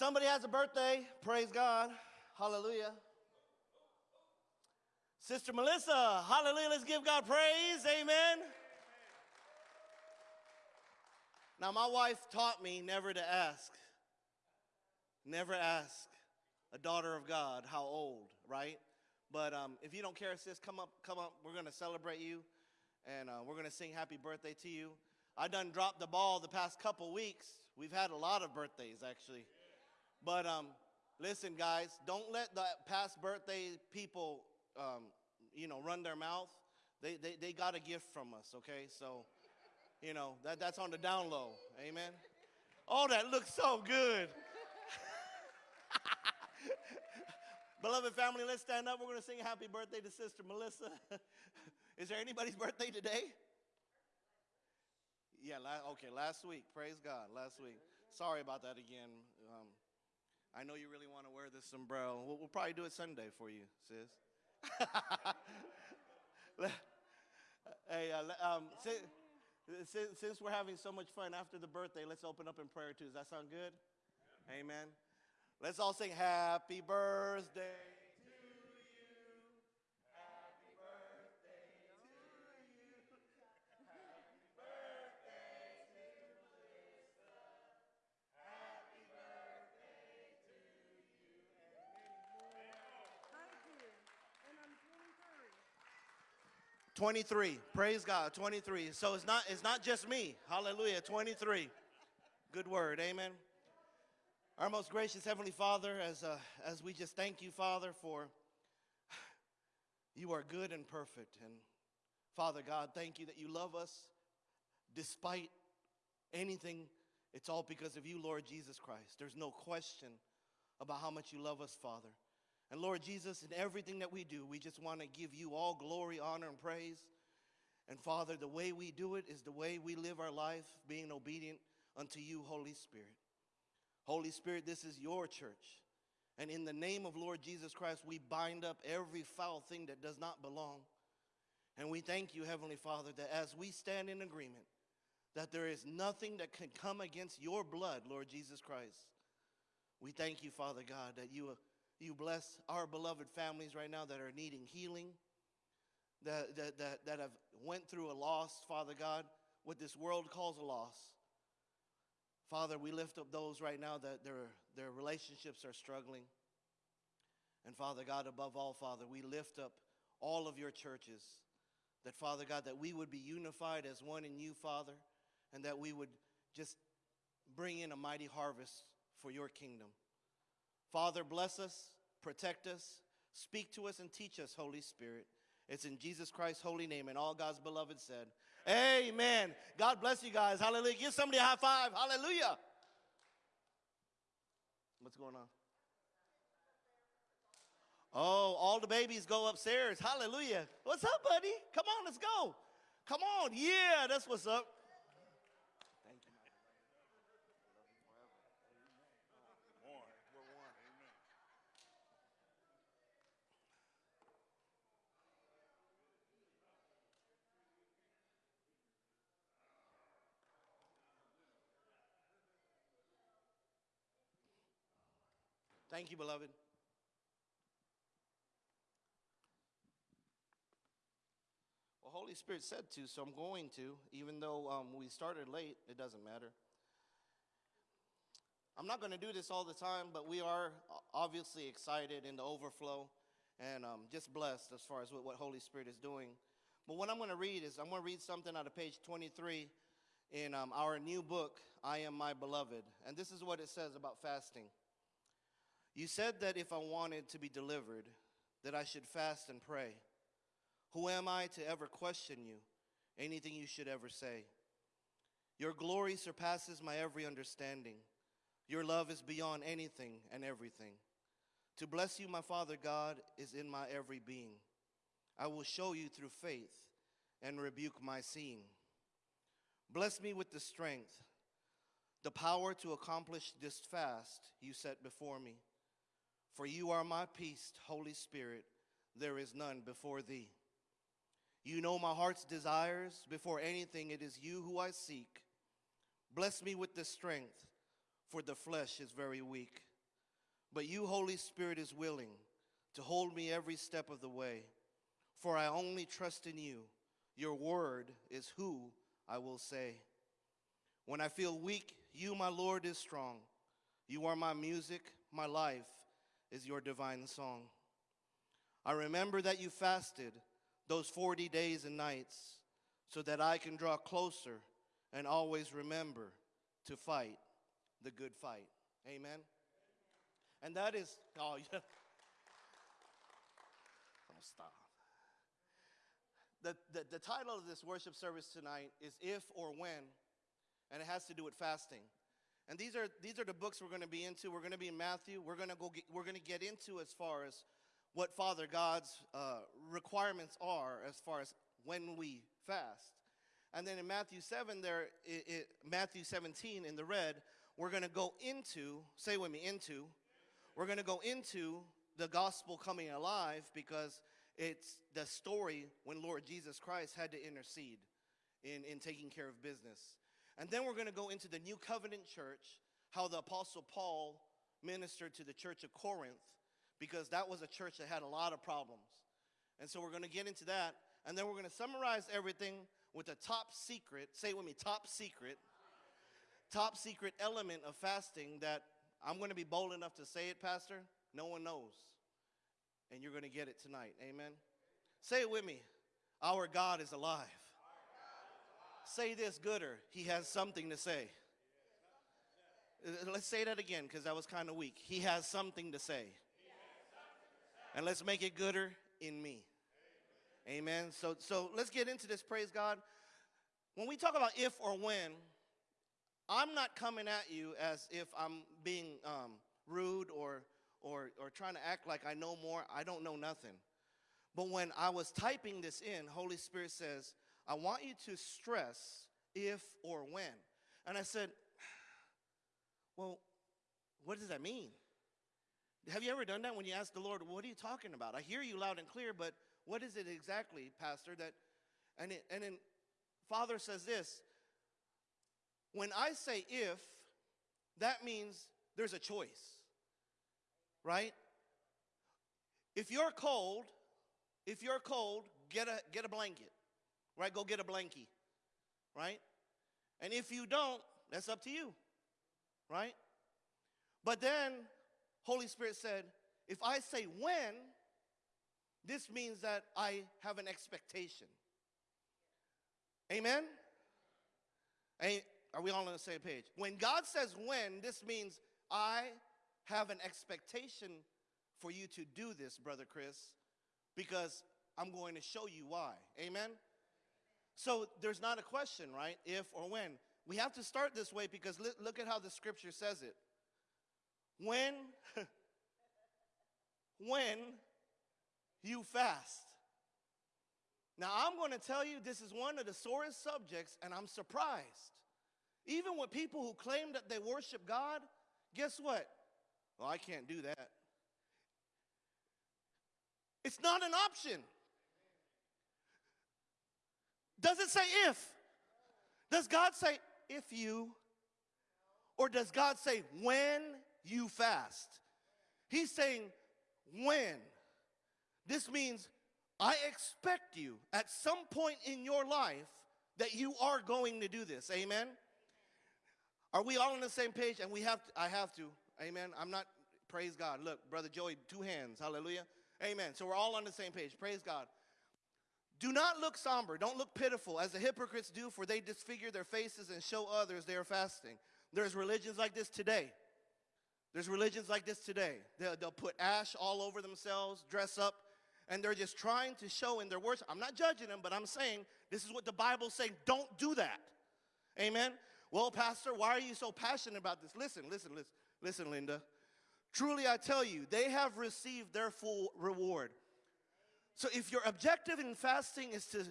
Somebody has a birthday. Praise God. Hallelujah. Sister Melissa, hallelujah. Let's give God praise. Amen. Now, my wife taught me never to ask. Never ask a daughter of God how old, right? But um, if you don't care, sis, come up, come up. We're going to celebrate you, and uh, we're going to sing happy birthday to you. I done dropped the ball the past couple weeks. We've had a lot of birthdays, actually. But um, listen, guys, don't let the past birthday people, um, you know, run their mouth. They, they, they got a gift from us, okay? So, you know, that, that's on the down low. Amen? Oh, that looks so good. Beloved family, let's stand up. We're going to sing happy birthday to Sister Melissa. Is there anybody's birthday today? Yeah, la- okay, last week. Praise God, last week. Sorry about that again. Um, I know you really want to wear this sombrero. We'll, we'll probably do it Sunday for you, sis. hey, uh, um, since, since, since we're having so much fun after the birthday, let's open up in prayer too. Does that sound good? Amen. Let's all sing happy birthday. 23. 23. Praise God. 23. So it's not it's not just me. Hallelujah. 23. Good word. Amen. Our most gracious Heavenly Father, as, uh, as we just thank you, Father, for you are good and perfect. And Father God, thank you that you love us despite anything. It's all because of you, Lord Jesus Christ. There's no question about how much you love us, Father. And Lord Jesus, in everything that we do, we just want to give you all glory, honor, and praise. And Father, the way we do it is the way we live our life, being obedient unto you, Holy Spirit. Holy Spirit, this is your church. And in the name of Lord Jesus Christ, we bind up every foul thing that does not belong. And we thank you, Heavenly Father, that as we stand in agreement, that there is nothing that can come against your blood, Lord Jesus Christ. We thank you, Father God, that you, you bless our beloved families right now that are needing healing, that, that, that, that have went through a loss, Father God, what this world calls a loss. Father, we lift up those right now that their, their relationships are struggling. And Father God, above all, Father, we lift up all of your churches. That, Father God, that we would be unified as one in you, Father, and that we would just bring in a mighty harvest for your kingdom. Father, bless us, protect us, speak to us, and teach us, Holy Spirit. It's in Jesus Christ's holy name, and all God's beloved said, Amen. God bless you guys. Hallelujah. Give somebody a high five. Hallelujah. What's going on? Oh, all the babies go upstairs. Hallelujah. What's up, buddy? Come on, let's go. Come on. Yeah, that's what's up. Thank you. One. We're one. Amen. Thank you, beloved. Well, Holy Spirit said to, so I'm going to, even though um, we started late, it doesn't matter. I'm not going to do this all the time, but we are obviously excited in the overflow and um, just blessed as far as what, what Holy Spirit is doing. But what I'm going to read is I'm going to read something out of page 23 in um, our new book, I Am My Beloved. And this is what it says about fasting. You said that if I wanted to be delivered, that I should fast and pray. Who am I to ever question you, anything you should ever say? Your glory surpasses my every understanding. Your love is beyond anything and everything. To bless you, my Father God, is in my every being. I will show you through faith and rebuke my seeing. Bless me with the strength, the power to accomplish this fast you set before me. For you are my peace, Holy Spirit. There is none before thee. You know my heart's desires. Before anything, it is you who I seek. Bless me with the strength, for the flesh is very weak. But you, Holy Spirit, is willing to hold me every step of the way. For I only trust in you. Your word is who I will say. When I feel weak, you, my Lord, is strong. You are my music, my life is your divine song. I remember that you fasted those 40 days and nights so that I can draw closer and always remember to fight the good fight. Amen. And that is, oh, yeah. Oh, stop. The, the, the title of this worship service tonight is If or When, and it has to do with fasting. And these are, these are the books we're going to be into. We're going to be in Matthew. We're going to go. Get, we're going to get into as far as what Father God's uh, requirements are as far as when we fast. And then in Matthew 7, there, it, it, Matthew 17 in the red, we're going to go into, say with me, into, we're going to go into the gospel coming alive because it's the story when Lord Jesus Christ had to intercede in, in taking care of business. And then we're going to go into the new covenant church, how the Apostle Paul ministered to the church of Corinth, because that was a church that had a lot of problems. And so we're going to get into that. And then we're going to summarize everything with a top secret, say it with me, top secret, top secret element of fasting that I'm going to be bold enough to say it, Pastor. No one knows. And you're going to get it tonight. Amen. Say it with me. Our God is alive. Say this gooder. He has something to say. Let's say that again because that was kind of weak. He has something to say. And let's make it gooder in me. Amen. So, so let's get into this. Praise God. When we talk about if or when, I'm not coming at you as if I'm being um, rude or, or, or trying to act like I know more. I don't know nothing. But when I was typing this in, Holy Spirit says, I want you to stress if or when. And I said, well, what does that mean? Have you ever done that when you ask the Lord, what are you talking about? I hear you loud and clear, but what is it exactly, Pastor? That and it, and then Father says this. When I say if, that means there's a choice. Right? If you're cold, if you're cold, get a get a blanket. Right? Go get a blankie. Right? And if you don't, that's up to you. Right? But then Holy Spirit said, if I say when, this means that I have an expectation. Amen? Are we all on the same page? When God says when, this means I have an expectation for you to do this, Brother Chris, because I'm going to show you why. Amen? So there's not a question, right? If or when. We have to start this way because look at how the scripture says it. When, when you fast. Now, I'm going to tell you this is one of the sorest subjects, and I'm surprised. Even with people who claim that they worship God, guess what? Well, I can't do that. It's not an option. Does it say if? Does God say if you? Or does God say when you fast? He's saying when. This means I expect you at some point in your life that you are going to do this. Amen. Are we all on the same page? And we have to, I have to. Amen. I'm not praise God. Look, brother Joey, two hands. Hallelujah. Amen. So we're all on the same page. Praise God. Do not look somber. Don't look pitiful as the hypocrites do, for they disfigure their faces and show others they are fasting. There's religions like this today. There's religions like this today. They'll, they'll put ash all over themselves, dress up, and they're just trying to show in their worship. I'm not judging them, but I'm saying this is what the Bible's saying. Don't do that. Amen. Well, Pastor, why are you so passionate about this? Listen, listen, listen, listen, Linda. Truly, I tell you, they have received their full reward. So if your objective in fasting is to,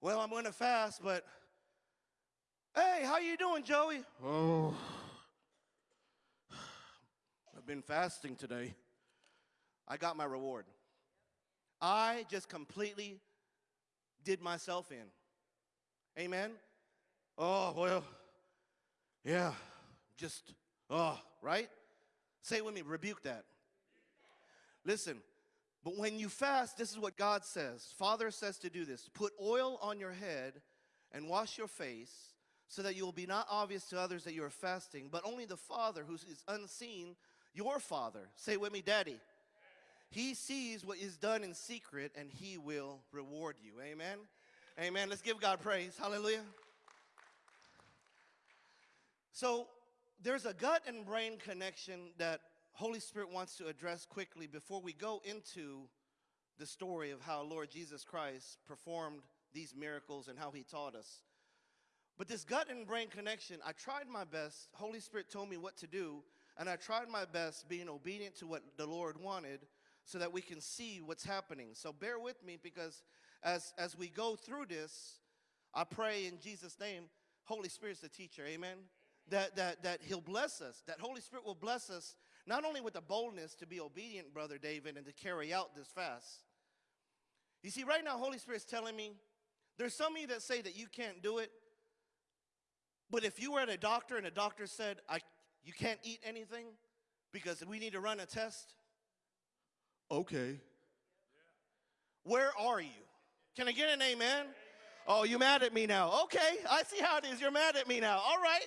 well, I'm going to fast, but hey, how you doing, Joey? Oh, I've been fasting today. I got my reward. I just completely did myself in. Amen. Oh, well, yeah, just, oh, right? Say it with me, rebuke that. Listen, but when you fast, this is what God says. Father says to do this put oil on your head and wash your face so that you will be not obvious to others that you are fasting, but only the Father who is unseen, your Father. Say with me, Daddy. He sees what is done in secret and he will reward you. Amen. Amen. Let's give God praise. Hallelujah. So there's a gut and brain connection that Holy Spirit wants to address quickly before we go into the story of how Lord Jesus Christ performed these miracles and how he taught us. But this gut and brain connection, I tried my best. Holy Spirit told me what to do, and I tried my best being obedient to what the Lord wanted so that we can see what's happening. So bear with me because as, as we go through this, I pray in Jesus' name, Holy Spirit's the teacher, amen? That, that, that He'll bless us, that Holy Spirit will bless us not only with the boldness to be obedient, Brother David, and to carry out this fast. You see, right now, Holy Spirit's telling me there's some of you that say that you can't do it, but if you were at a doctor and a doctor said, I, you can't eat anything because we need to run a test, okay. Where are you? Can I get an amen? Oh, you mad at me now? Okay, I see how it is. You're mad at me now. All right.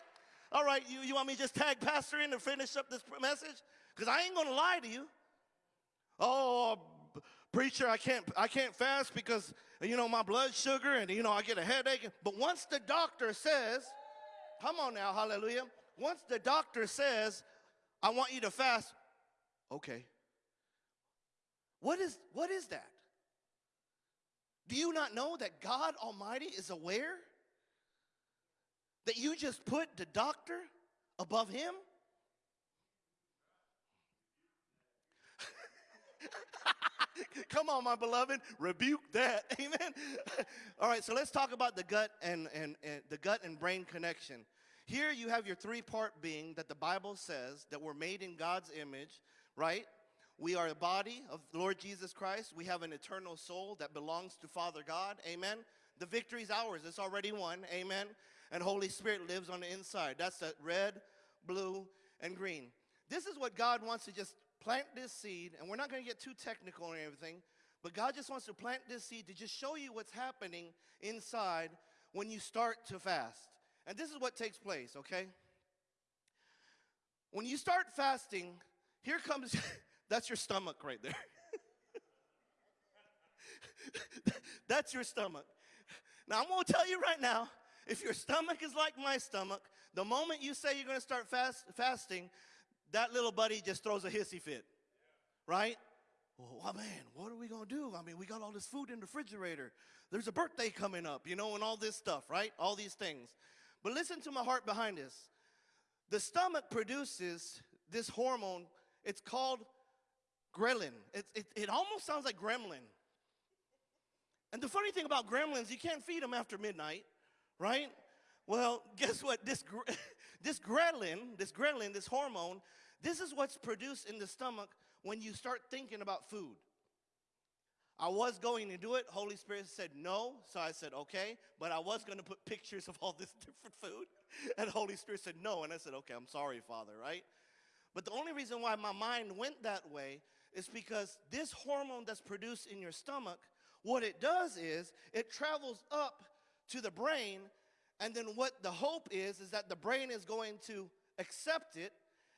All right, you, you want me to just tag Pastor in to finish up this message? Because I ain't going to lie to you. Oh, preacher, I can't, I can't fast because, you know, my blood sugar and, you know, I get a headache. But once the doctor says, come on now, hallelujah. Once the doctor says, I want you to fast, okay. What is, what is that? Do you not know that God Almighty is aware that you just put the doctor above him? Come on, my beloved, rebuke that. Amen. All right, so let's talk about the gut and, and, and the gut and brain connection. Here you have your three-part being that the Bible says that we're made in God's image, right? We are a body of Lord Jesus Christ. We have an eternal soul that belongs to Father God. Amen. The victory is ours. It's already won. Amen. And Holy Spirit lives on the inside. That's the red, blue, and green. This is what God wants to just plant this seed, and we're not going to get too technical or anything, but God just wants to plant this seed to just show you what's happening inside when you start to fast. And this is what takes place, okay? When you start fasting, here comes, that's your stomach right there. that's your stomach. Now, I'm going to tell you right now if your stomach is like my stomach, the moment you say you're going to start fast, fasting, that little buddy just throws a hissy fit, right? Well, oh, man, what are we going to do? I mean, we got all this food in the refrigerator. There's a birthday coming up, you know, and all this stuff, right? All these things. But listen to my heart behind this. The stomach produces this hormone. It's called ghrelin. It, it, it almost sounds like gremlin. And the funny thing about gremlins, you can't feed them after midnight, right? Well, guess what? This, this ghrelin, this ghrelin, this hormone, this is what's produced in the stomach when you start thinking about food. I was going to do it. Holy Spirit said no. So I said, okay. But I was going to put pictures of all this different food. And Holy Spirit said no. And I said, okay, I'm sorry, Father, right? But the only reason why my mind went that way is because this hormone that's produced in your stomach, what it does is it travels up to the brain and then what the hope is, is that the brain is going to accept it,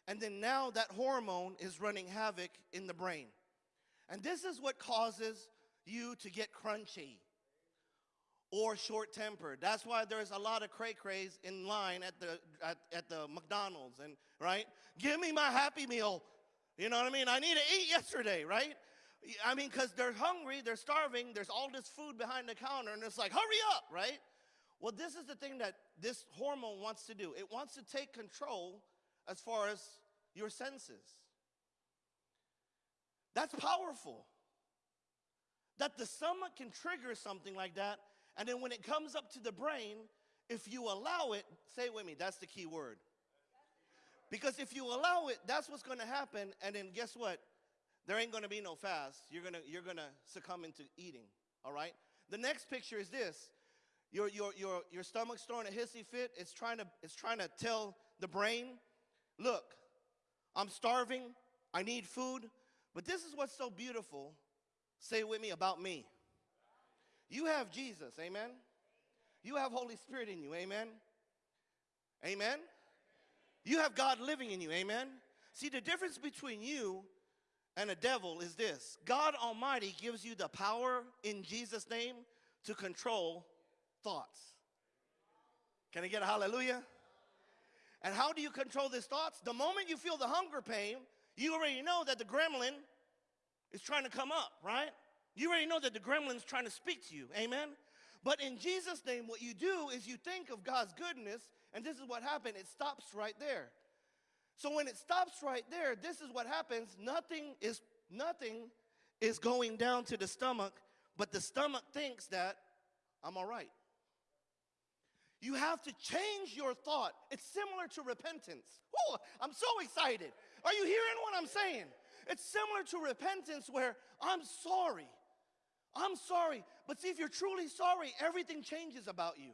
and then now that hormone is running havoc in the brain. And this is what causes you to get crunchy or short tempered. That's why there's a lot of cray crays in line at the, at, at the McDonald's, and right? Give me my Happy Meal. You know what I mean? I need to eat yesterday, right? I mean, because they're hungry, they're starving, there's all this food behind the counter, and it's like, hurry up, right? Well, this is the thing that this hormone wants to do. It wants to take control as far as your senses. That's powerful. That the stomach can trigger something like that, and then when it comes up to the brain, if you allow it, say it with me, that's the key word. Because if you allow it, that's what's going to happen, and then guess what? There ain't to be no fast. You're to you're to succumb into eating, all right? The next picture is this. Your, your, your, your stomach's throwing a hissy fit. It's trying, to, it's trying to tell the brain, look, I'm starving. I need food. But this is what's so beautiful. Say it with me about me. You have Jesus, amen? You have Holy Spirit in you, amen? Amen? You have God living in you, amen? See, the difference between you and a devil is this God Almighty gives you the power in Jesus' name to control thoughts. Can I get a hallelujah? And how do you control these thoughts? The moment you feel the hunger pain, you already know that the gremlin is trying to come up, right? You already know that the gremlin's trying to speak to you, amen? But in Jesus' name, what you do is you think of God's goodness, and this is what happened. It stops right there. So when it stops right there, this is what happens. Nothing is nothing is going down to the stomach, but the stomach thinks that I'm all right. You have to change your thought. It's similar to repentance. Ooh, I'm so excited. Are you hearing what I'm saying? It's similar to repentance where I'm sorry. I'm sorry. But see, if you're truly sorry, everything changes about you.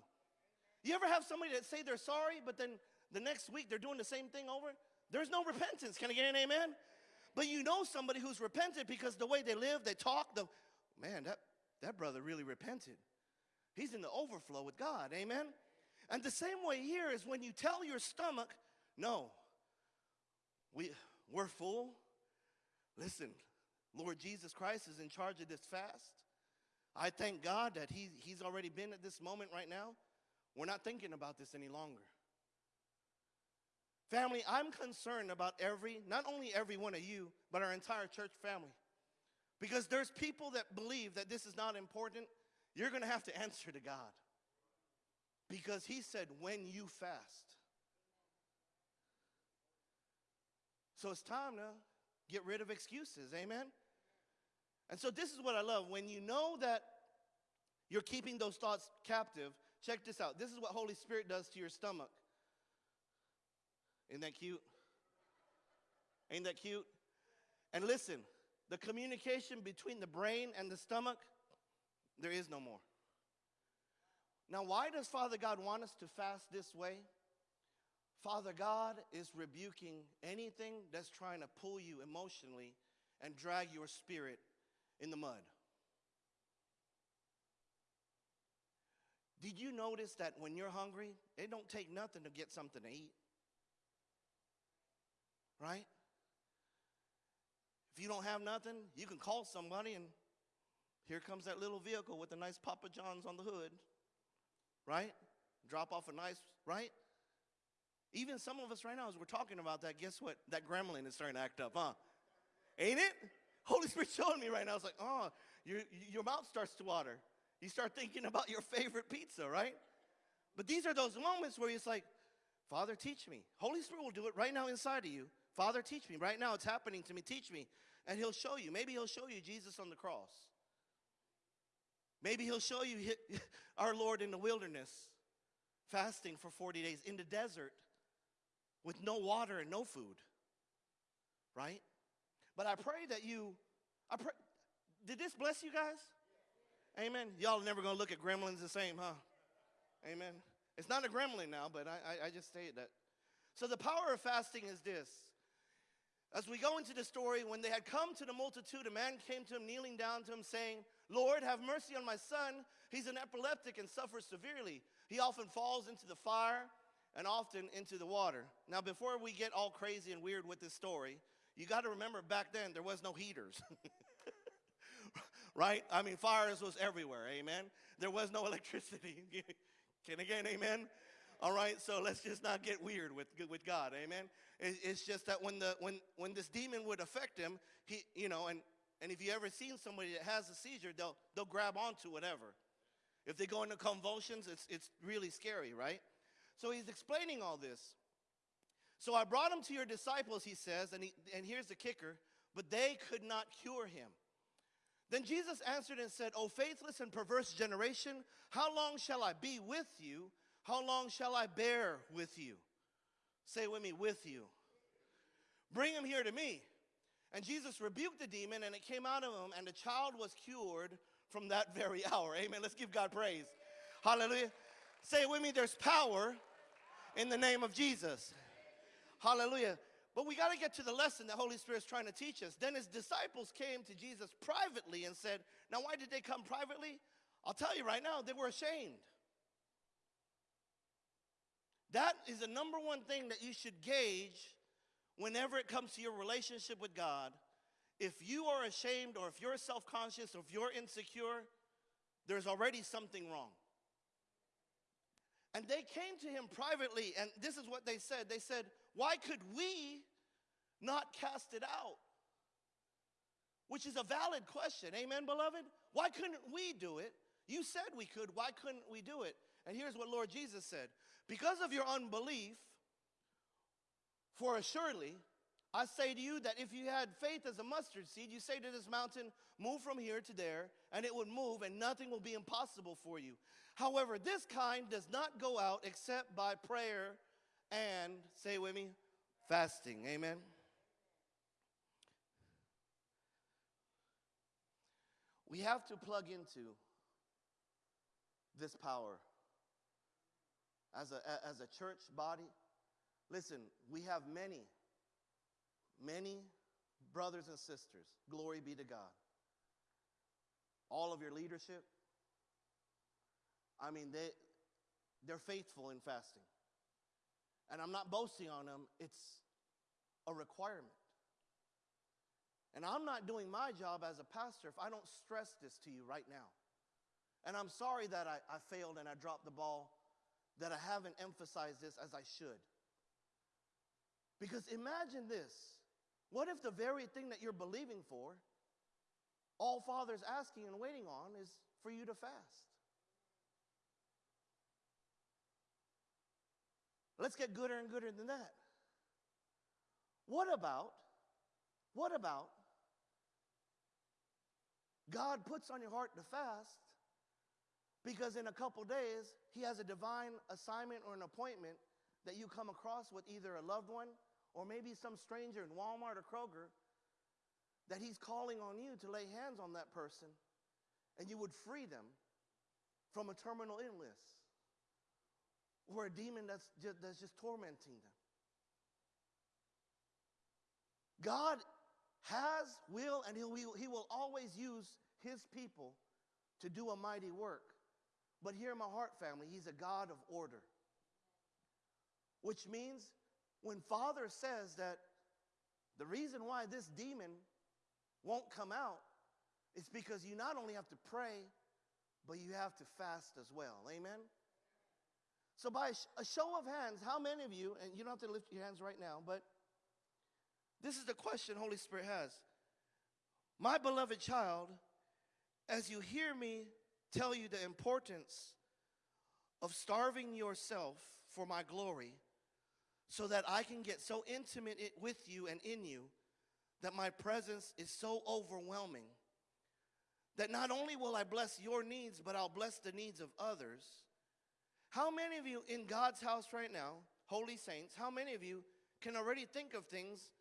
You ever have somebody that say they're sorry, but then the next week they're doing the same thing over? There's no repentance. Can I get an amen? But you know somebody who's repented because the way they live, they talk, the man, that, that brother really repented. He's in the overflow with God. Amen? And the same way here is when you tell your stomach, no, we, we're full. Listen, Lord Jesus Christ is in charge of this fast. I thank God that he, He's already been at this moment right now. We're not thinking about this any longer. Family, I'm concerned about every, not only every one of you, but our entire church family. Because there's people that believe that this is not important. You're going to have to answer to God. Because He said, when you fast. So it's time to get rid of excuses. Amen? And so this is what I love. When you know that you're keeping those thoughts captive, check this out. This is what Holy Spirit does to your stomach. Isn't that cute? Ain't that cute? And listen, the communication between the brain and the stomach, there is no more. Now, why does Father God want us to fast this way? Father God is rebuking anything that's trying to pull you emotionally and drag your spirit in the mud. Did you notice that when you're hungry, it don't take nothing to get something to eat? Right? If you don't have nothing, you can call somebody and here comes that little vehicle with a nice Papa John's on the hood. Right? Drop off a nice, right? Even some of us right now, as we're talking about that, guess what? That gremlin is starting to act up, huh? Ain't it? Holy Spirit showing me right now. It's like, oh, your, your mouth starts to water. You start thinking about your favorite pizza, right? But these are those moments where it's like, Father, teach me. Holy Spirit will do it right now inside of you. Father, teach me. Right now it's happening to me. Teach me. And He'll show you. Maybe He'll show you Jesus on the cross. Maybe He'll show you our Lord in the wilderness, fasting for 40 days in the desert with no water and no food. Right? But I pray that you, I pray, did this bless you guys? Amen. Y'all never gonna look at gremlins the same, huh? Amen. It's not a gremlin now, but I, I, I just say that. So the power of fasting is this. As we go into the story, when they had come to the multitude, a man came to him, kneeling down to him, saying, Lord, have mercy on my son. He's an epileptic and suffers severely. He often falls into the fire and often into the water. Now, before we get all crazy and weird with this story, you got to remember back then there was no heaters. right? I mean, fires was everywhere, amen? There was no electricity. Can again, amen? All right, so let's just not get weird with, with God, amen? It's just that when, the, when, when this demon would affect him, he, you know, and, and if you ever seen somebody that has a seizure, they'll, they'll grab onto whatever. If they go into convulsions, it's, it's really scary, right? So he's explaining all this. So I brought him to your disciples, he says, and, he, and here's the kicker, but they could not cure him. Then Jesus answered and said, O faithless and perverse generation, how long shall I be with you? How long shall I bear with you? Say with me, with you. Bring him here to me. And Jesus rebuked the demon, and it came out of him, and the child was cured from that very hour. Amen. Let's give God praise. Hallelujah. Say with me, there's power in the name of Jesus. Hallelujah. But we got to get to the lesson that Holy Spirit's trying to teach us. Then his disciples came to Jesus privately and said, Now, why did they come privately? I'll tell you right now, they were ashamed. That is the number one thing that you should gauge whenever it comes to your relationship with God. If you are ashamed or if you're self conscious or if you're insecure, there's already something wrong. And they came to him privately, and this is what they said. They said, Why could we not cast it out? Which is a valid question. Amen, beloved? Why couldn't we do it? You said we could. Why couldn't we do it? And here's what Lord Jesus said Because of your unbelief, for assuredly, I say to you that if you had faith as a mustard seed, you say to this mountain, Move from here to there, and it would move, and nothing will be impossible for you. However, this kind does not go out except by prayer and, say with me, fasting. Amen. We have to plug into this power as a, as a church body. Listen, we have many, many brothers and sisters. Glory be to God. All of your leadership. I mean, they, they're faithful in fasting. And I'm not boasting on them, it's a requirement. And I'm not doing my job as a pastor if I don't stress this to you right now. And I'm sorry that I, I failed and I dropped the ball, that I haven't emphasized this as I should. Because imagine this what if the very thing that you're believing for, all Father's asking and waiting on, is for you to fast? Let's get gooder and gooder than that. What about, what about God puts on your heart to fast because in a couple days, He has a divine assignment or an appointment that you come across with either a loved one or maybe some stranger in Walmart or Kroger that He's calling on you to lay hands on that person and you would free them from a terminal illness or a demon that's just, that's just tormenting them. God has, will, and he will, he will always use his people to do a mighty work. But here in my heart, family, he's a God of order. Which means when Father says that the reason why this demon won't come out is because you not only have to pray, but you have to fast as well. Amen? So, by a show of hands, how many of you, and you don't have to lift your hands right now, but this is the question Holy Spirit has. My beloved child, as you hear me tell you the importance of starving yourself for my glory, so that I can get so intimate with you and in you that my presence is so overwhelming that not only will I bless your needs, but I'll bless the needs of others. How many of you in God's house right now, holy saints, how many of you can already think of things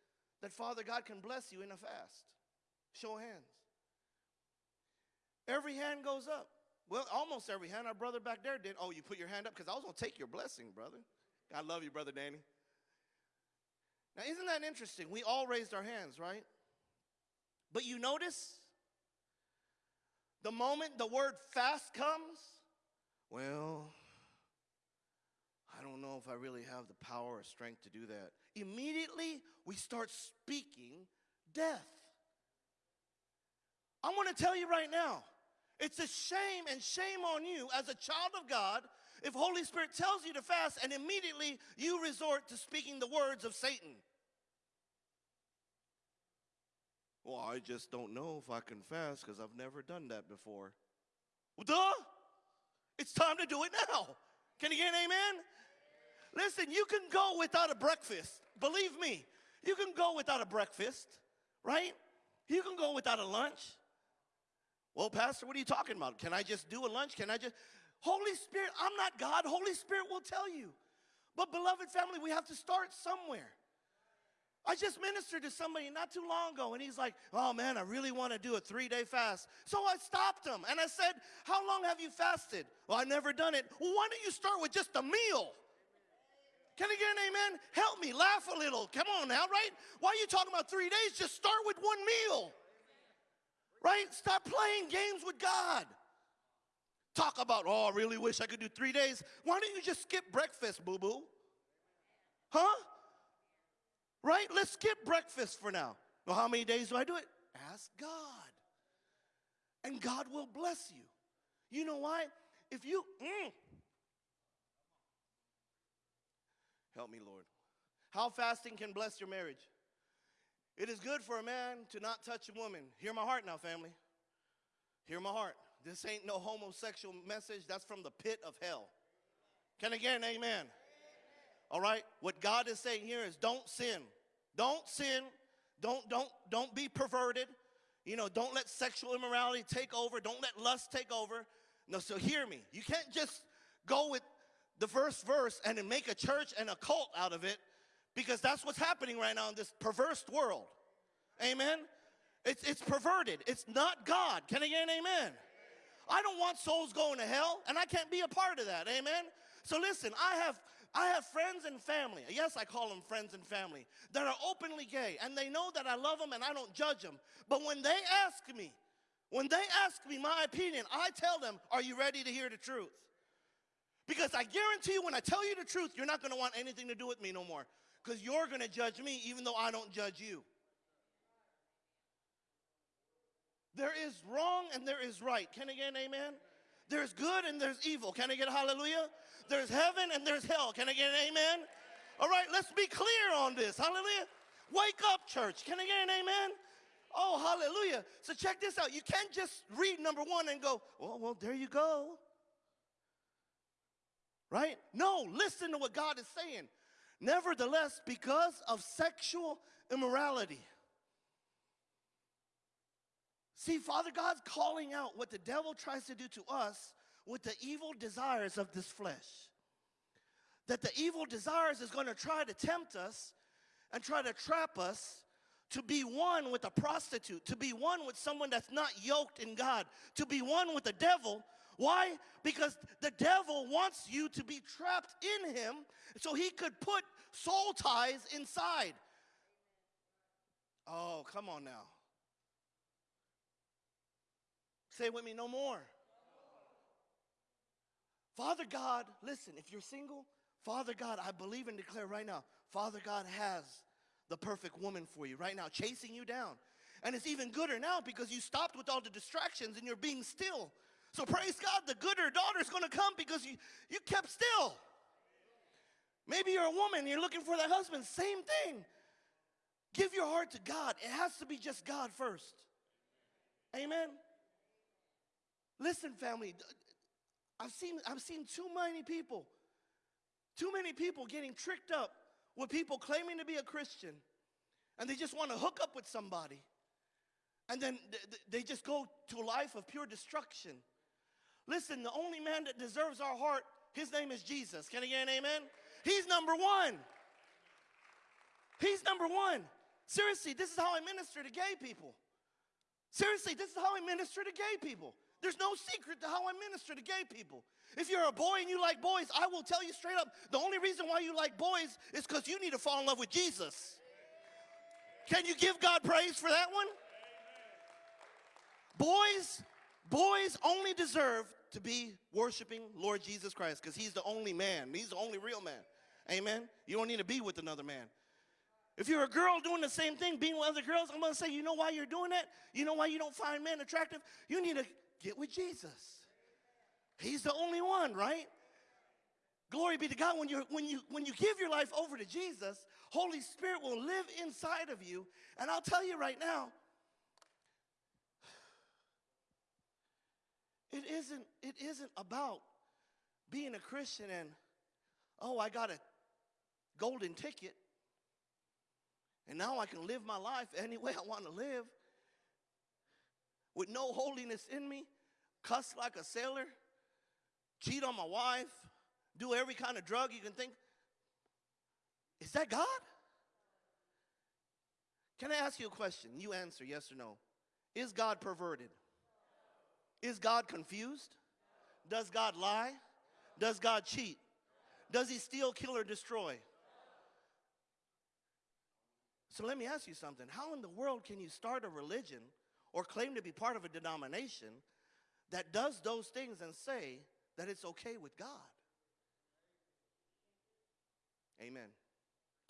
that Father God can bless you in a fast? Show hands. Every hand goes up. Well, almost every hand. Our brother back there did. Oh, you put your hand up because I was going to take your blessing, brother. I love you, brother Danny. Now, isn't that interesting? We all raised our hands, right? But you notice the moment the word fast comes, well, I don't know if I really have the power or strength to do that. Immediately, we start speaking death. I want to tell you right now, it's a shame and shame on you as a child of God if Holy Spirit tells you to fast and immediately you resort to speaking the words of Satan. Well, I just don't know if I can fast because I've never done that before. Well, duh! It's time to do it now. Can you get an amen? Listen, you can go without a breakfast. Believe me, you can go without a breakfast, right? You can go without a lunch. Well, Pastor, what are you talking about? Can I just do a lunch? Can I just. Holy Spirit, I'm not God. Holy Spirit will tell you. But, beloved family, we have to start somewhere. I just ministered to somebody not too long ago, and he's like, Oh man, I really want to do a three day fast. So I stopped him and I said, How long have you fasted? Well, I've never done it. Well, why don't you start with just a meal? Can I get an amen? Help me, laugh a little. Come on now, right? Why are you talking about three days? Just start with one meal. Right? Stop playing games with God. Talk about, oh, I really wish I could do three days. Why don't you just skip breakfast, boo boo? Huh? Right? Let's skip breakfast for now. Well, how many days do I do it? Ask God. And God will bless you. You know why? If you, mm. help me, Lord. How fasting can bless your marriage. It is good for a man to not touch a woman. Hear my heart now, family. Hear my heart. This ain't no homosexual message. That's from the pit of hell. Can again, an amen? All right? What God is saying here is don't sin. Don't sin. Don't don't don't be perverted. You know, don't let sexual immorality take over. Don't let lust take over. No, so hear me. You can't just go with the first verse and then make a church and a cult out of it because that's what's happening right now in this perverse world. Amen? It's, it's perverted. It's not God. Can I get an amen? I don't want souls going to hell, and I can't be a part of that. Amen? So listen, I have I have friends and family. Yes, I call them friends and family that are openly gay, and they know that I love them and I don't judge them. But when they ask me, when they ask me my opinion, I tell them, Are you ready to hear the truth? Because I guarantee you, when I tell you the truth, you're not going to want anything to do with me no more. Because you're going to judge me even though I don't judge you. There is wrong and there is right. Can I get an amen? There's good and there's evil. Can I get a hallelujah? There's heaven and there's hell. Can I get an amen? All right, let's be clear on this. Hallelujah. Wake up, church. Can I get an amen? Oh, hallelujah. So check this out. You can't just read number one and go, well, well, there you go. Right? No, listen to what God is saying. Nevertheless, because of sexual immorality. See, Father God's calling out what the devil tries to do to us with the evil desires of this flesh. That the evil desires is going to try to tempt us and try to trap us to be one with a prostitute, to be one with someone that's not yoked in God, to be one with the devil. Why? Because the devil wants you to be trapped in him so he could put soul ties inside. Oh, come on now. Say with me, no more. Father God, listen, if you're single, Father God, I believe and declare right now, Father God has the perfect woman for you right now, chasing you down. And it's even gooder now because you stopped with all the distractions and you're being still. So praise God, the gooder daughter is going to come because you, you kept still. Maybe you're a woman, you're looking for that husband, same thing. Give your heart to God. It has to be just God first. Amen. Listen, family, I've seen, I've seen too many people, too many people getting tricked up with people claiming to be a Christian and they just want to hook up with somebody. And then they just go to a life of pure destruction. Listen, the only man that deserves our heart, his name is Jesus. Can I get an amen? He's number one. He's number one. Seriously, this is how I minister to gay people. Seriously, this is how I minister to gay people. There's no secret to how I minister to gay people. If you're a boy and you like boys, I will tell you straight up the only reason why you like boys is because you need to fall in love with Jesus. Can you give God praise for that one? Boys, boys only deserve to be worshiping Lord Jesus Christ because he's the only man. He's the only real man. Amen. You don't need to be with another man. If you're a girl doing the same thing, being with other girls, I'm going to say, you know why you're doing that? You know why you don't find men attractive? You need to get with Jesus. He's the only one, right? Glory be to God. When you when you when you give your life over to Jesus, Holy Spirit will live inside of you. And I'll tell you right now, it isn't it isn't about being a Christian and oh, I got a golden ticket. And now I can live my life any way I want to live with no holiness in me, cuss like a sailor, cheat on my wife, do every kind of drug you can think. Is that God? Can I ask you a question? You answer yes or no. Is God perverted? Is God confused? Does God lie? Does God cheat? Does he steal, kill, or destroy? So let me ask you something. How in the world can you start a religion or claim to be part of a denomination that does those things and say that it's okay with God? Amen.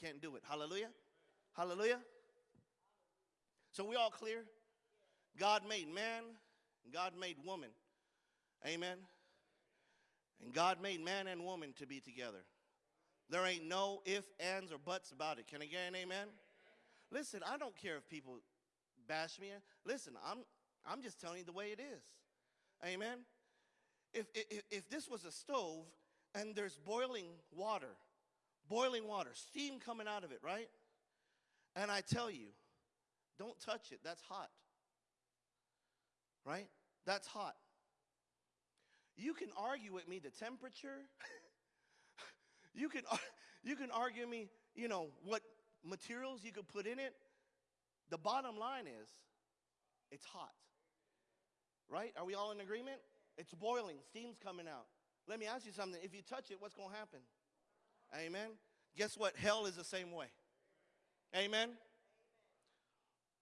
Can't do it. Hallelujah. Hallelujah. So we all clear? God made man, God made woman. Amen. And God made man and woman to be together. There ain't no if, ands, or buts about it. Can I get an amen? Listen, I don't care if people bash me. Listen, I'm, I'm just telling you the way it is. Amen. If, if, if this was a stove and there's boiling water, boiling water, steam coming out of it, right? And I tell you, don't touch it, that's hot. Right? That's hot. You can argue with me the temperature. you can you can argue me, you know, what materials you could put in it. The bottom line is it's hot. Right? Are we all in agreement? It's boiling, steam's coming out. Let me ask you something. If you touch it, what's going to happen? Amen. Guess what? Hell is the same way. Amen.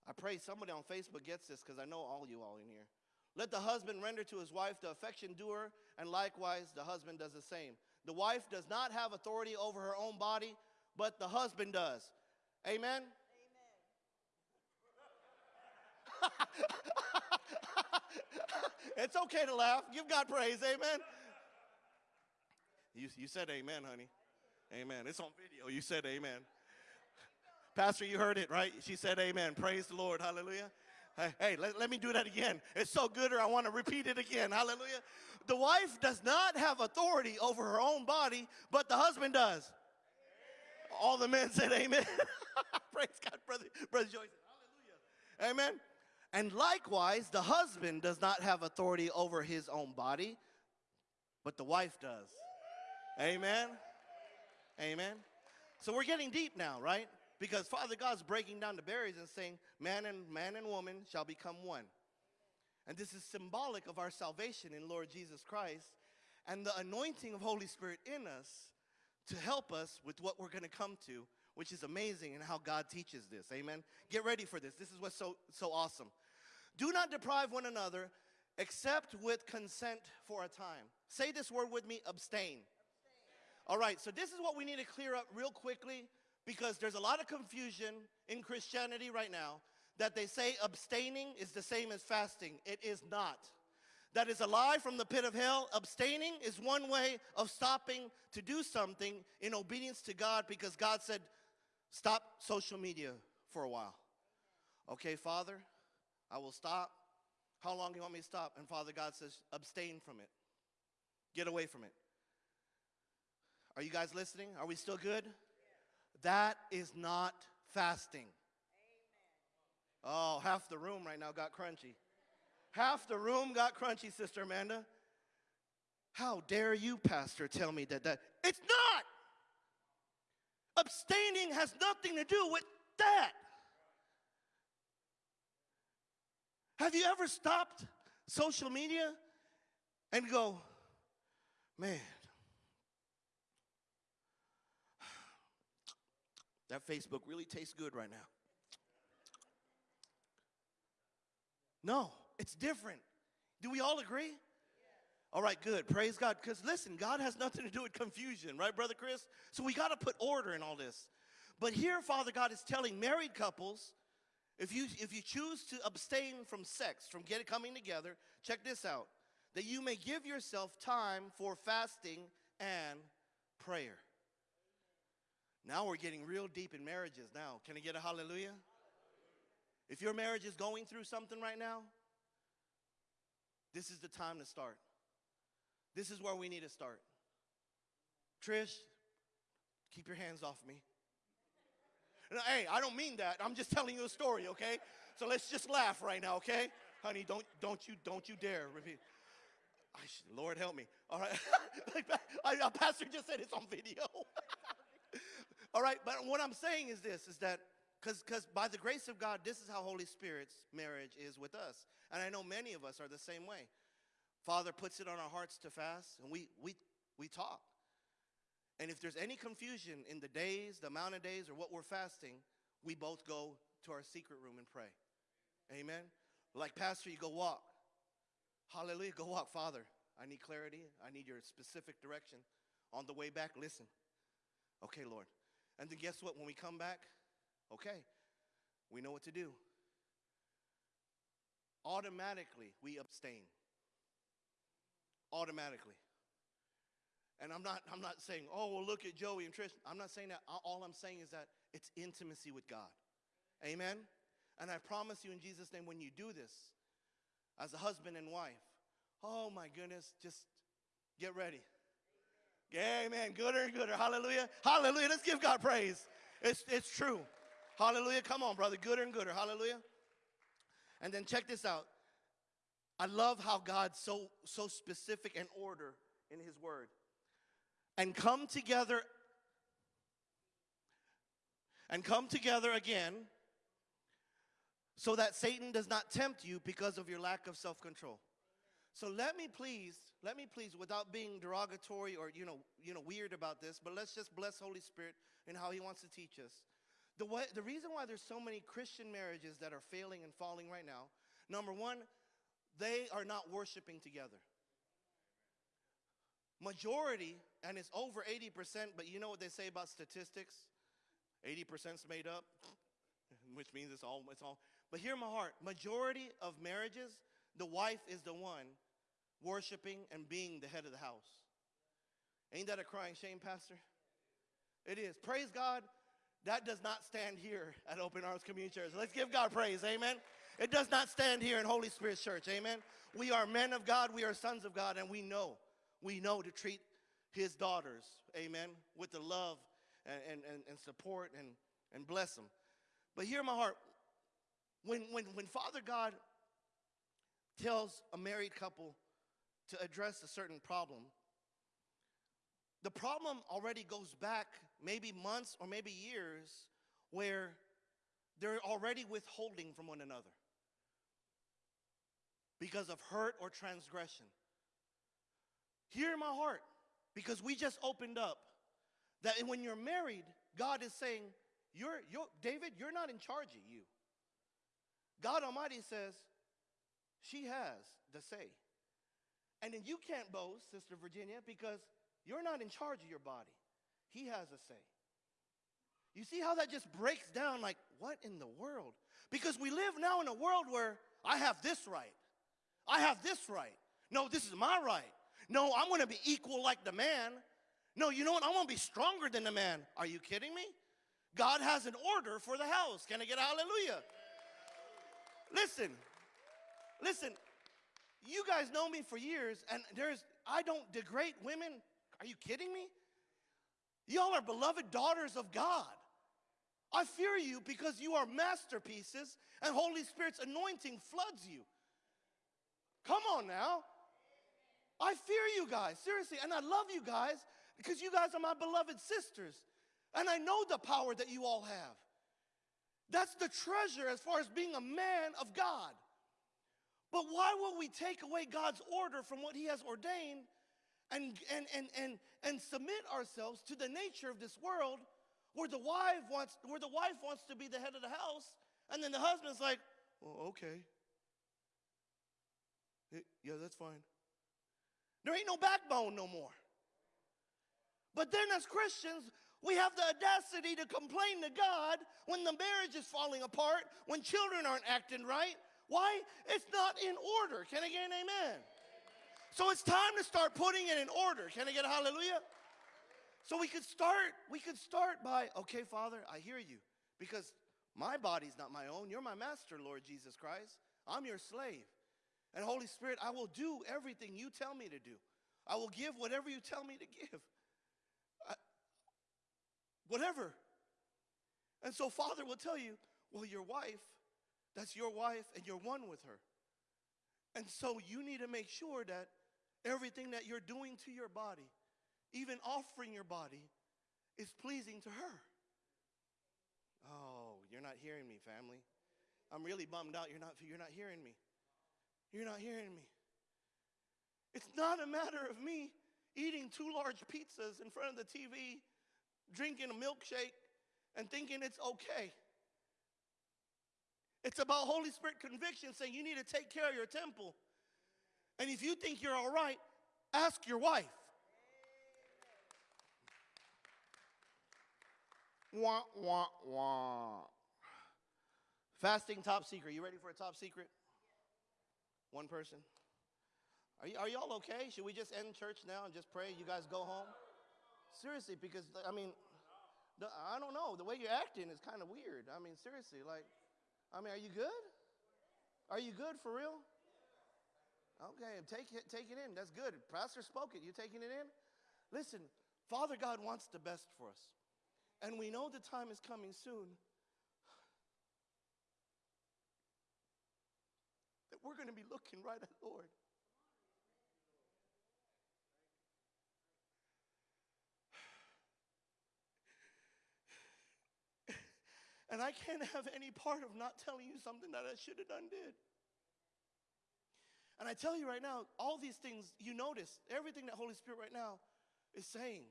I pray somebody on Facebook gets this because I know all you all in here. Let the husband render to his wife the affection due her, and likewise the husband does the same. The wife does not have authority over her own body, but the husband does. Amen? it's okay to laugh. Give God praise. Amen. You, you said amen, honey. Amen. It's on video. You said amen. Pastor, you heard it, right? She said amen. Praise the Lord. Hallelujah. Hey, let, let me do that again. It's so good, or I want to repeat it again. Hallelujah. The wife does not have authority over her own body, but the husband does. All the men said amen. Praise God, brother, brother Joyce. Hallelujah. Amen. And likewise, the husband does not have authority over his own body, but the wife does. Amen. Amen. So we're getting deep now, right? Because Father God's breaking down the barriers and saying, man and man and woman shall become one. And this is symbolic of our salvation in Lord Jesus Christ and the anointing of Holy Spirit in us to help us with what we're going to come to, which is amazing and how God teaches this. Amen. Get ready for this. This is what's so so awesome. Do not deprive one another except with consent for a time. Say this word with me, abstain. All right, so this is what we need to clear up real quickly because there's a lot of confusion in Christianity right now that they say abstaining is the same as fasting. It is not. That is a lie from the pit of hell. Abstaining is one way of stopping to do something in obedience to God because God said, stop social media for a while. Okay, Father, I will stop. How long do you want me to stop? And Father God says, abstain from it. Get away from it. Are you guys listening? Are we still good? That is not fasting. Oh, half the room right now got crunchy. Half the room got crunchy, Sister Amanda. How dare you, Pastor, tell me that that it's not. Abstaining has nothing to do with that. Have you ever stopped social media and go, man, that Facebook really tastes good right now? No, it's different. Do we all agree? All right, good. Praise God. Because listen, God has nothing to do with confusion, right, Brother Chris? So we got to put order in all this. But here, Father God is telling married couples if you, if you choose to abstain from sex, from getting, coming together, check this out that you may give yourself time for fasting and prayer. Now we're getting real deep in marriages now. Can I get a hallelujah? If your marriage is going through something right now, this is the time to start. This is where we need to start. Trish, keep your hands off me. Hey, I don't mean that. I'm just telling you a story, okay? So let's just laugh right now, okay? Honey, don't don't you don't you dare repeat. Should, Lord help me. All right. I, a pastor just said it's on video. All right, but what I'm saying is this is that because by the grace of God, this is how Holy Spirit's marriage is with us. And I know many of us are the same way. Father puts it on our hearts to fast, and we we we talk. And if there's any confusion in the days, the amount of days, or what we're fasting, we both go to our secret room and pray. Amen. Like, Pastor, you go walk. Hallelujah. Go walk, Father. I need clarity. I need your specific direction. On the way back, listen. Okay, Lord. And then guess what? When we come back, okay, we know what to do. Automatically, we abstain. Automatically. And I'm not, I'm not saying, oh, well, look at Joey and Trish. I'm not saying that. All I'm saying is that it's intimacy with God. Amen? And I promise you in Jesus' name, when you do this as a husband and wife, oh my goodness, just get ready. Amen. Gooder and gooder. Hallelujah. Hallelujah. Let's give God praise. It's, it's true. Hallelujah. Come on, brother. Gooder and gooder. Hallelujah. And then check this out. I love how God's so so specific and order in his word. And come together and come together again so that Satan does not tempt you because of your lack of self-control. So let me please, let me please, without being derogatory or you know, you know, weird about this, but let's just bless Holy Spirit and how He wants to teach us. The way, the reason why there's so many Christian marriages that are failing and falling right now, number one, they are not worshiping together. Majority, and it's over 80%, but you know what they say about statistics? 80% is made up, which means it's all, it's all. But hear my heart. Majority of marriages, the wife is the one worshiping and being the head of the house. Ain't that a crying shame, Pastor? It is. Praise God. That does not stand here at Open Arms Community Church. Let's give God praise. Amen. It does not stand here in Holy Spirit Church. Amen. We are men of God. We are sons of God. And we know, we know to treat his daughters, amen, with the love and, and, and, and support and, and bless them. But hear my heart. When, when, when Father God tells a married couple to address a certain problem, the problem already goes back maybe months or maybe years where they're already withholding from one another because of hurt or transgression. Hear my heart because we just opened up that when you're married, God is saying, you're, you're, David, you're not in charge of you. God Almighty says, she has the say. And then you can't boast, Sister Virginia, because you're not in charge of your body. He has a say. You see how that just breaks down like, what in the world? Because we live now in a world where I have this right. I have this right. No, this is my right. No, I'm to be equal like the man. No, you know what? I'm to be stronger than the man. Are you kidding me? God has an order for the house. Can I get a hallelujah? Listen, listen, you guys know me for years, and there's, I don't degrade women. Are you kidding me? Y'all are beloved daughters of God. I fear you because you are masterpieces and Holy Spirit's anointing floods you. Come on now. I fear you guys, seriously, and I love you guys because you guys are my beloved sisters. And I know the power that you all have. That's the treasure as far as being a man of God. But why will we take away God's order from what He has ordained and, and, and, and, and submit ourselves to the nature of this world where the wife wants where the wife wants to be the head of the house and then the husband's like, oh, okay. Yeah, that's fine. There ain't no backbone no more. But then as Christians, we have the audacity to complain to God when the marriage is falling apart, when children aren't acting right. Why? It's not in order. Can I get an amen? So it's time to start putting it in order. Can I get a hallelujah? So we could start, we could start by, okay, Father, I hear you. Because my body's not my own. You're my master, Lord Jesus Christ. I'm your slave. And Holy Spirit, I will do everything you tell me to do. I will give whatever you tell me to give. I- whatever. And so Father will tell you, well, your wife, that's your wife, and you're one with her. And so you need to make sure that everything that you're doing to your body, even offering your body, is pleasing to her. Oh, you're not hearing me, family. I'm really bummed out. You're not, you're not hearing me. You're not hearing me. It's not a matter of me eating two large pizzas in front of the TV, drinking a milkshake, and thinking it's okay. It's about Holy Spirit conviction saying you need to take care of your temple. And if you think you're all right, ask your wife. Wah, wah, wah. Fasting top secret. You ready for a top secret? One person. Are, are y'all okay? Should we just end church now and just pray? You guys go home? Seriously, because, I mean, I don't know. The way you're acting is kind of weird. I mean, seriously, like, I mean, are you good? Are you good for real? Okay, take it, take it in. That's good. Pastor spoke it. You taking it in? Listen, Father God wants the best for us. And we know the time is coming soon that we're going to be looking right at the Lord. And I can't have any part of not telling you something that I should have done did. And I tell you right now, all these things, you notice, everything that Holy Spirit right now is saying,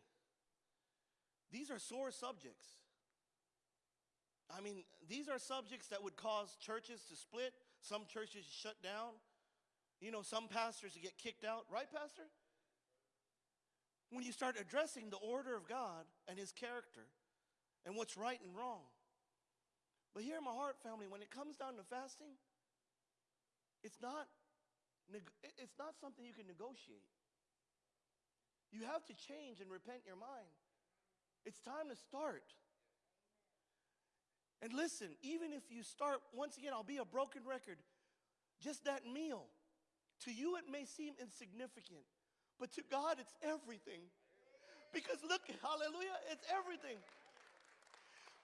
these are sore subjects. I mean, these are subjects that would cause churches to split, some churches to shut down, you know, some pastors to get kicked out, right, Pastor? When you start addressing the order of God and His character and what's right and wrong. But here in my heart, family, when it comes down to fasting, it's not, it's not something you can negotiate. You have to change and repent your mind. It's time to start. And listen, even if you start, once again, I'll be a broken record. Just that meal, to you it may seem insignificant, but to God it's everything. Because look, hallelujah, it's everything.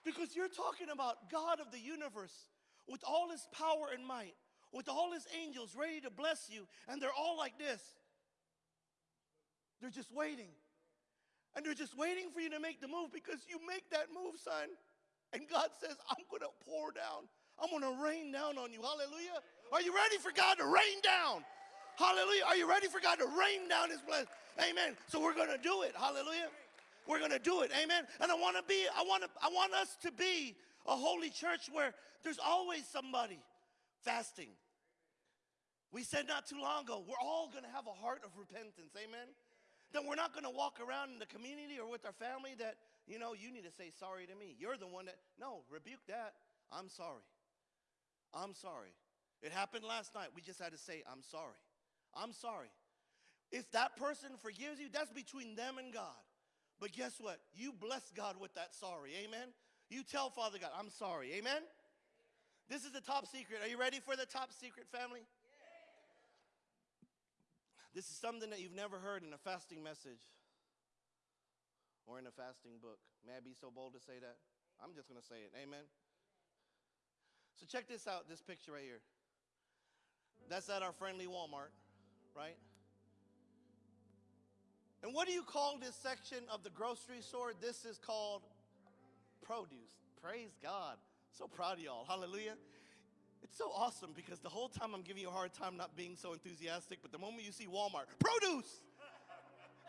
Because you're talking about God of the universe with all his power and might, with all his angels ready to bless you, and they're all like this. They're just waiting. And they're just waiting for you to make the move because you make that move, son. And God says, I'm going to pour down. I'm going to rain down on you. Hallelujah. Are you ready for God to rain down? Hallelujah. Are you ready for God to rain down his blessing? Amen. So we're going to do it. Hallelujah. We're going to do it. Amen. And I want to be I want to I want us to be a holy church where there's always somebody fasting. We said not too long ago, we're all going to have a heart of repentance. Amen. Then we're not going to walk around in the community or with our family that, you know, you need to say sorry to me. You're the one that, no, rebuke that. I'm sorry. I'm sorry. It happened last night. We just had to say, I'm sorry. I'm sorry. If that person forgives you, that's between them and God. But guess what? You bless God with that sorry. Amen. You tell Father God, I'm sorry. Amen. This is the top secret. Are you ready for the top secret, family? This is something that you've never heard in a fasting message or in a fasting book. May I be so bold to say that? I'm just going to say it. Amen. So check this out, this picture right here. That's at our friendly Walmart, right? And what do you call this section of the grocery store? This is called produce. Praise God. So proud of y'all. Hallelujah. It's so awesome because the whole time I'm giving you a hard time not being so enthusiastic, but the moment you see Walmart, produce!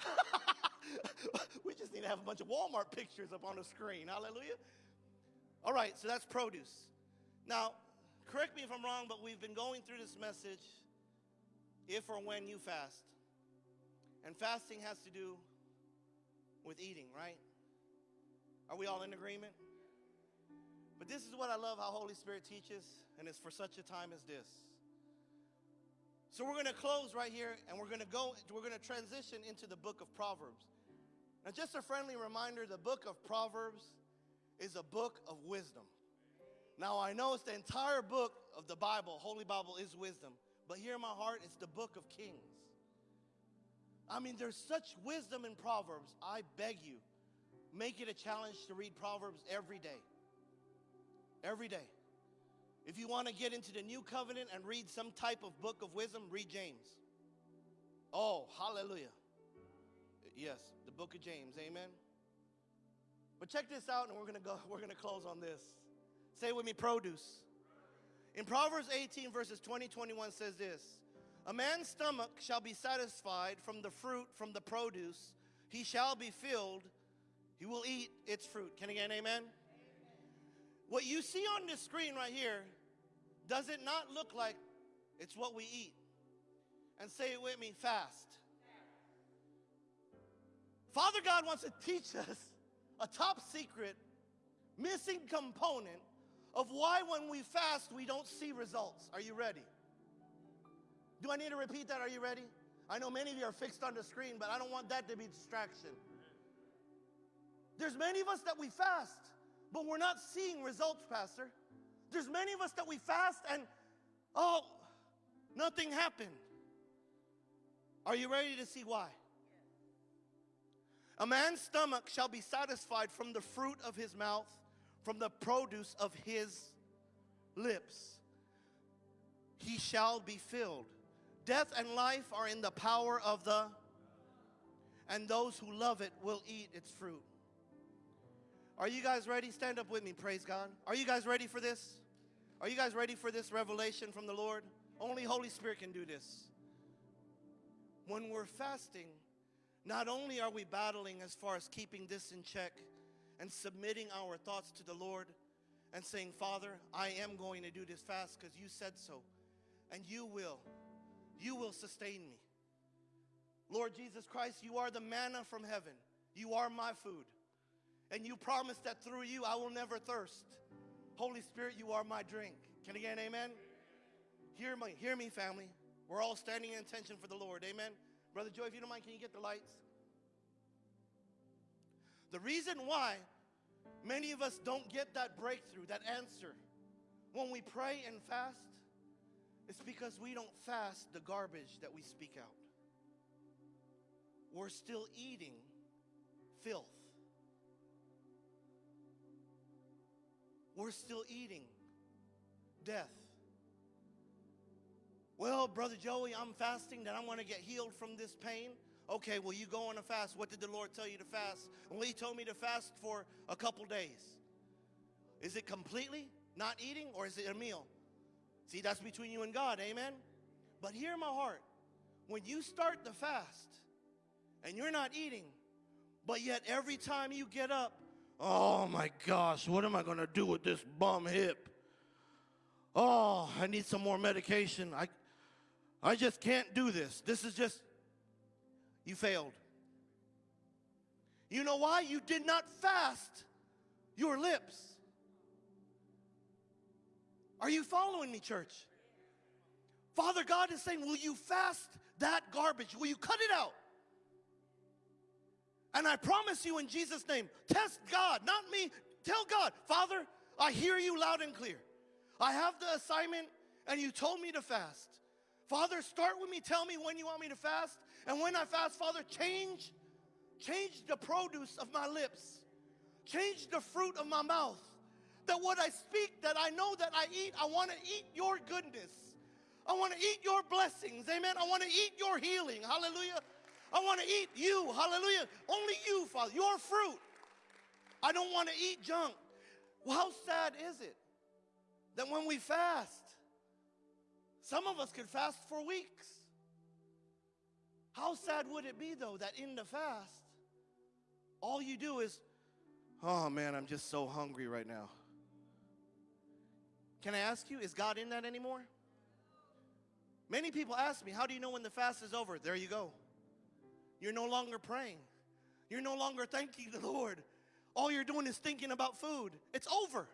we just need to have a bunch of Walmart pictures up on the screen. Hallelujah. All right, so that's produce. Now, correct me if I'm wrong, but we've been going through this message if or when you fast. And fasting has to do with eating, right? Are we all in agreement? But this is what I love how Holy Spirit teaches, and it's for such a time as this. So we're going to close right here, and we're going to go. We're going to transition into the book of Proverbs. Now, just a friendly reminder: the book of Proverbs is a book of wisdom. Now, I know it's the entire book of the Bible, Holy Bible is wisdom, but here in my heart, it's the book of Kings. I mean, there's such wisdom in Proverbs. I beg you, make it a challenge to read Proverbs every day. Every day. If you want to get into the new covenant and read some type of book of wisdom, read James. Oh, hallelujah. Yes, the book of James. Amen. But check this out, and we're gonna go, we're gonna close on this. Say with me, produce. In Proverbs 18, verses 20, 21 says this A man's stomach shall be satisfied from the fruit, from the produce. He shall be filled. He will eat its fruit. Can I get an amen? What you see on this screen right here, does it not look like it's what we eat? And say it with me fast. Father God wants to teach us a top secret, missing component of why when we fast we don't see results. Are you ready? Do I need to repeat that? Are you ready? I know many of you are fixed on the screen, but I don't want that to be a distraction. There's many of us that we fast, but we're not seeing results, Pastor. There's many of us that we fast and, oh, nothing happened. Are you ready to see why? A man's stomach shall be satisfied from the fruit of his mouth, from the produce of his lips. He shall be filled. Death and life are in the power of the, and those who love it will eat its fruit. Are you guys ready? Stand up with me, praise God. Are you guys ready for this? Are you guys ready for this revelation from the Lord? Only Holy Spirit can do this. When we're fasting, not only are we battling as far as keeping this in check and submitting our thoughts to the Lord and saying, Father, I am going to do this fast because you said so, and you will. You will sustain me. Lord Jesus Christ, you are the manna from heaven. You are my food. And you promised that through you I will never thirst. Holy Spirit, you are my drink. Can I get an amen? Hear me, hear me, family. We're all standing in attention for the Lord. Amen. Brother Joy, if you don't mind, can you get the lights? The reason why many of us don't get that breakthrough, that answer, when we pray and fast, is because we don't fast the garbage that we speak out. We're still eating filth. We're still eating death. Well, Brother Joey, I'm fasting that I'm going to get healed from this pain. Okay, well, you go on a fast. What did the Lord tell you to fast? Well, He told me to fast for a couple days. Is it completely not eating or is it a meal? See, that's between you and God, amen? But hear my heart. When you start the fast and you're not eating, but yet every time you get up, oh my gosh, what am I gonna do with this bum hip? Oh, I need some more medication. I, I just can't do this. This is just, you failed. You know why? You did not fast your lips. Are you following me, church? Father God is saying, Will you fast that garbage? Will you cut it out? And I promise you in Jesus' name, test God, not me. Tell God, Father, I hear you loud and clear. I have the assignment, and you told me to fast. Father, start with me. Tell me when you want me to fast. And when I fast, Father, change, change the produce of my lips. Change the fruit of my mouth. That what I speak, that I know that I eat, I want to eat your goodness. I want to eat your blessings. Amen. I want to eat your healing. Hallelujah. I want to eat you. Hallelujah. Only you, Father. Your fruit. I don't want to eat junk. Well, how sad is it that when we fast, some of us could fast for weeks. How sad would it be, though, that in the fast, all you do is, oh man, I'm just so hungry right now. Can I ask you, is God in that anymore? Many people ask me, how do you know when the fast is over? There you go. You're no longer praying. You're no longer thanking the Lord. All you're doing is thinking about food. It's over.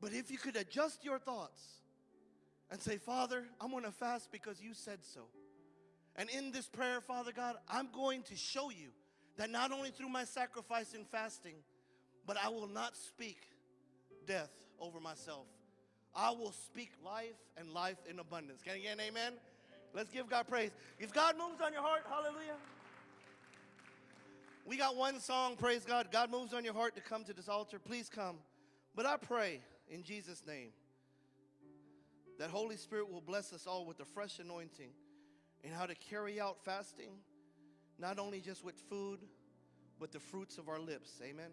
But if you could adjust your thoughts and say, Father, I'm going to fast because you said so. And in this prayer, Father God, I'm going to show you that not only through my sacrifice in fasting, but I will not speak death over myself. I will speak life and life in abundance. Can I get an amen? Let's give God praise. If God moves on your heart, hallelujah. We got one song, praise God. God moves on your heart to come to this altar. Please come. But I pray in Jesus' name that Holy Spirit will bless us all with a fresh anointing in how to carry out fasting, not only just with food, but the fruits of our lips. Amen.